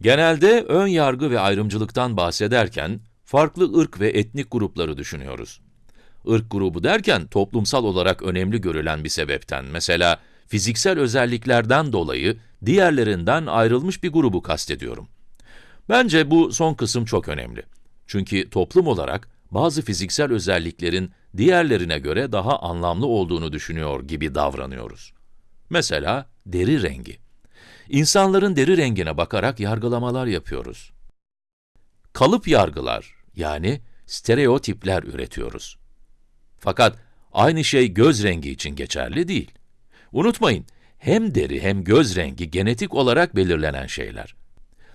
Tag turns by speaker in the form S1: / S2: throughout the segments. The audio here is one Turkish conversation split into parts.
S1: Genelde ön yargı ve ayrımcılıktan bahsederken, farklı ırk ve etnik grupları düşünüyoruz. Irk grubu derken, toplumsal olarak önemli görülen bir sebepten, mesela fiziksel özelliklerden dolayı diğerlerinden ayrılmış bir grubu kastediyorum. Bence bu son kısım çok önemli. Çünkü toplum olarak bazı fiziksel özelliklerin diğerlerine göre daha anlamlı olduğunu düşünüyor gibi davranıyoruz. Mesela deri rengi. İnsanların deri rengine bakarak yargılamalar yapıyoruz. Kalıp yargılar, yani stereotipler üretiyoruz. Fakat aynı şey göz rengi için geçerli değil. Unutmayın, hem deri hem göz rengi genetik olarak belirlenen şeyler.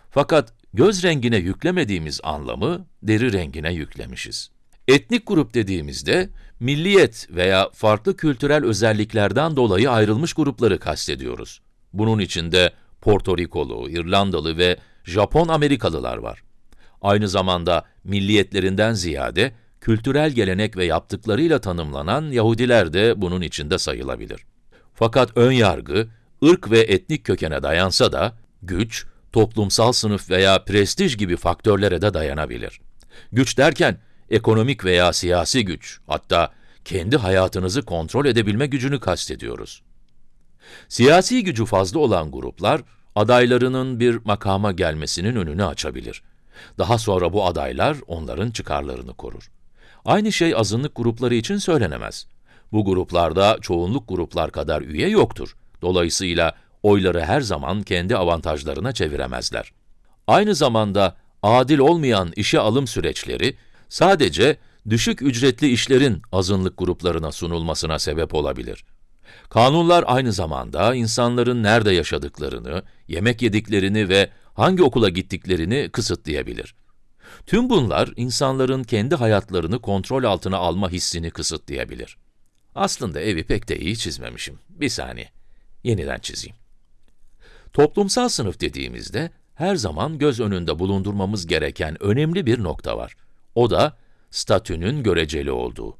S1: Fakat göz rengine yüklemediğimiz anlamı deri rengine yüklemişiz. Etnik grup dediğimizde, milliyet veya farklı kültürel özelliklerden dolayı ayrılmış grupları kastediyoruz. Bunun içinde Porto Rikolu, İrlandalı ve Japon Amerikalılar var. Aynı zamanda milliyetlerinden ziyade kültürel gelenek ve yaptıklarıyla tanımlanan Yahudiler de bunun içinde sayılabilir. Fakat ön yargı, ırk ve etnik kökene dayansa da, güç, toplumsal sınıf veya prestij gibi faktörlere de dayanabilir. Güç derken, ekonomik veya siyasi güç, hatta kendi hayatınızı kontrol edebilme gücünü kastediyoruz. Siyasi gücü fazla olan gruplar, adaylarının bir makama gelmesinin önünü açabilir. Daha sonra bu adaylar onların çıkarlarını korur. Aynı şey azınlık grupları için söylenemez. Bu gruplarda çoğunluk gruplar kadar üye yoktur. Dolayısıyla oyları her zaman kendi avantajlarına çeviremezler. Aynı zamanda adil olmayan işe alım süreçleri sadece düşük ücretli işlerin azınlık gruplarına sunulmasına sebep olabilir. Kanunlar aynı zamanda insanların nerede yaşadıklarını, yemek yediklerini ve hangi okula gittiklerini kısıtlayabilir. Tüm bunlar insanların kendi hayatlarını kontrol altına alma hissini kısıtlayabilir. Aslında evi pek de iyi çizmemişim. Bir saniye. Yeniden çizeyim. Toplumsal sınıf dediğimizde her zaman göz önünde bulundurmamız gereken önemli bir nokta var. O da statünün göreceli olduğu.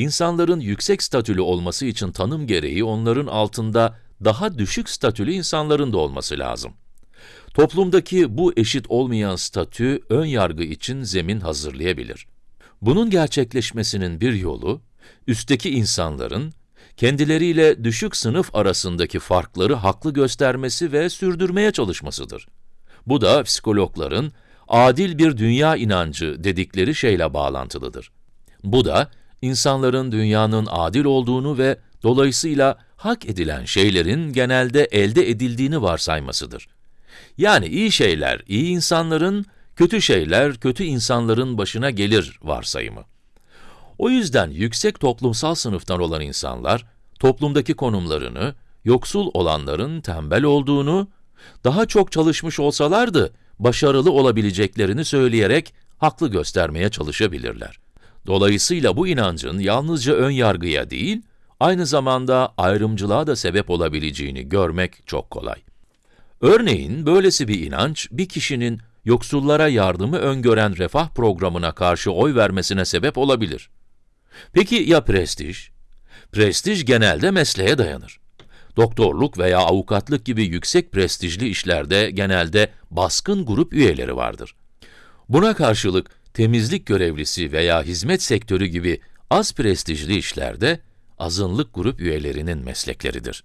S1: İnsanların yüksek statülü olması için tanım gereği onların altında daha düşük statülü insanların da olması lazım. Toplumdaki bu eşit olmayan statü ön yargı için zemin hazırlayabilir. Bunun gerçekleşmesinin bir yolu, üstteki insanların kendileriyle düşük sınıf arasındaki farkları haklı göstermesi ve sürdürmeye çalışmasıdır. Bu da psikologların adil bir dünya inancı dedikleri şeyle bağlantılıdır. Bu da insanların dünyanın adil olduğunu ve dolayısıyla hak edilen şeylerin genelde elde edildiğini varsaymasıdır. Yani iyi şeyler iyi insanların, kötü şeyler kötü insanların başına gelir varsayımı. O yüzden yüksek toplumsal sınıftan olan insanlar, toplumdaki konumlarını, yoksul olanların tembel olduğunu, daha çok çalışmış olsalardı, başarılı olabileceklerini söyleyerek haklı göstermeye çalışabilirler. Dolayısıyla bu inancın yalnızca ön yargıya değil, aynı zamanda ayrımcılığa da sebep olabileceğini görmek çok kolay. Örneğin, böylesi bir inanç, bir kişinin yoksullara yardımı öngören refah programına karşı oy vermesine sebep olabilir. Peki ya prestij? Prestij genelde mesleğe dayanır. Doktorluk veya avukatlık gibi yüksek prestijli işlerde genelde baskın grup üyeleri vardır. Buna karşılık temizlik görevlisi veya hizmet sektörü gibi az prestijli işlerde azınlık grup üyelerinin meslekleridir.